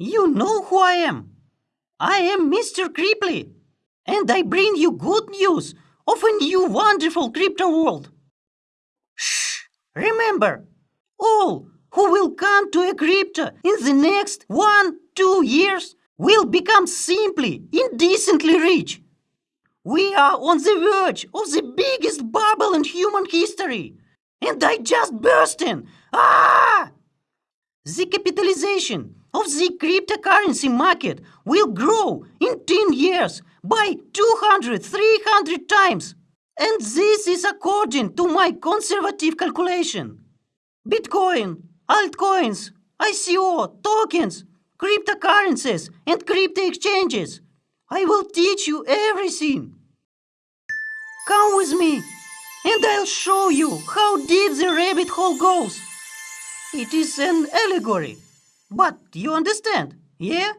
You know who I am. I am Mr. Creeply, and I bring you good news of a new wonderful crypto world. Shh! Remember, all who will come to a crypto in the next one, two years will become simply indecently rich. We are on the verge of the biggest bubble in human history, and I just burst in. Ah! The capitalization of the cryptocurrency market will grow in 10 years by 200, 300 times. And this is according to my conservative calculation. Bitcoin, altcoins, ICO, tokens, cryptocurrencies, and crypto exchanges. I will teach you everything. Come with me, and I'll show you how deep the rabbit hole goes. It is an allegory, but you understand, yeah?